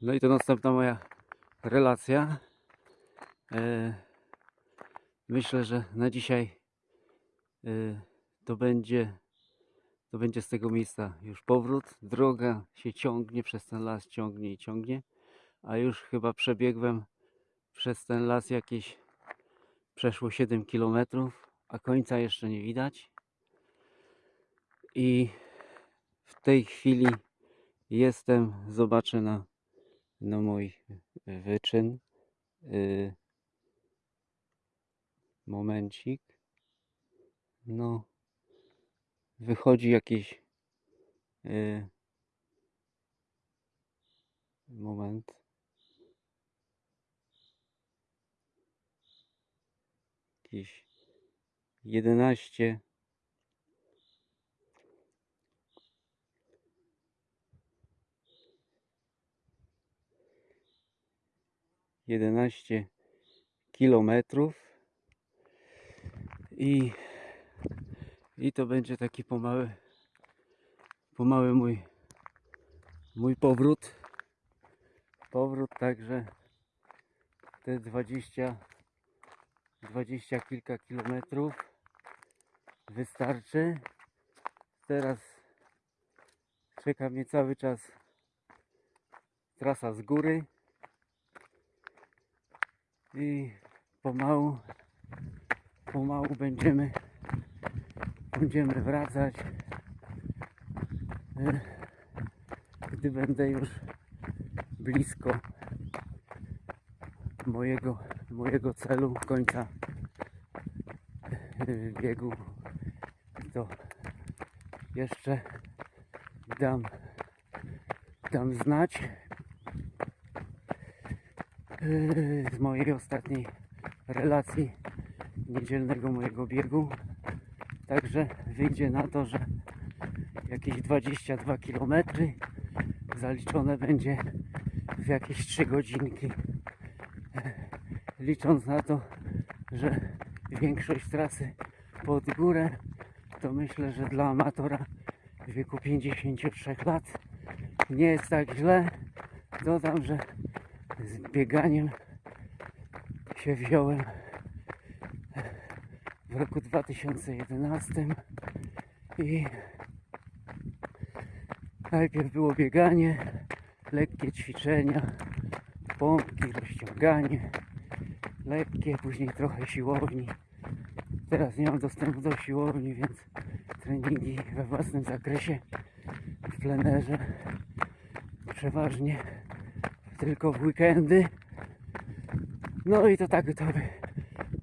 No i to następna moja relacja. E, myślę, że na dzisiaj e, to będzie to będzie z tego miejsca już powrót. Droga się ciągnie przez ten las, ciągnie i ciągnie. A już chyba przebiegłem przez ten las jakieś przeszło 7 km, a końca jeszcze nie widać. I w tej chwili jestem, zobaczę na, na mój wyczyn. Y, momencik. No, wychodzi jakieś. y, moment. Jakieś 11 11 kilometrów. I, i to będzie taki pomały pomały mój mój powrót. Powrót także te 20 20 kilka kilometrów wystarczy. Teraz czeka mnie cały czas trasa z góry i pomału, pomału będziemy, będziemy wracać, e, gdy będę już blisko mojego, mojego celu, końca e, biegu, to jeszcze dam, dam znać z mojej ostatniej relacji niedzielnego mojego biegu. Także wyjdzie na to, że jakieś 22 km zaliczone będzie w jakieś 3 godzinki. Licząc na to, że większość trasy pod górę, to myślę, że dla amatora w wieku 53 lat nie jest tak źle. Dodam, że z bieganiem się wziąłem w roku 2011 i najpierw było bieganie, lekkie ćwiczenia, pompki, rozciąganie, lekkie, później trochę siłowni. Teraz nie mam dostępu do siłowni, więc treningi we własnym zakresie w plenerze przeważnie tylko w weekendy. No i to tak to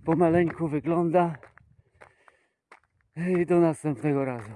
pomaleńku wygląda. I do następnego razu.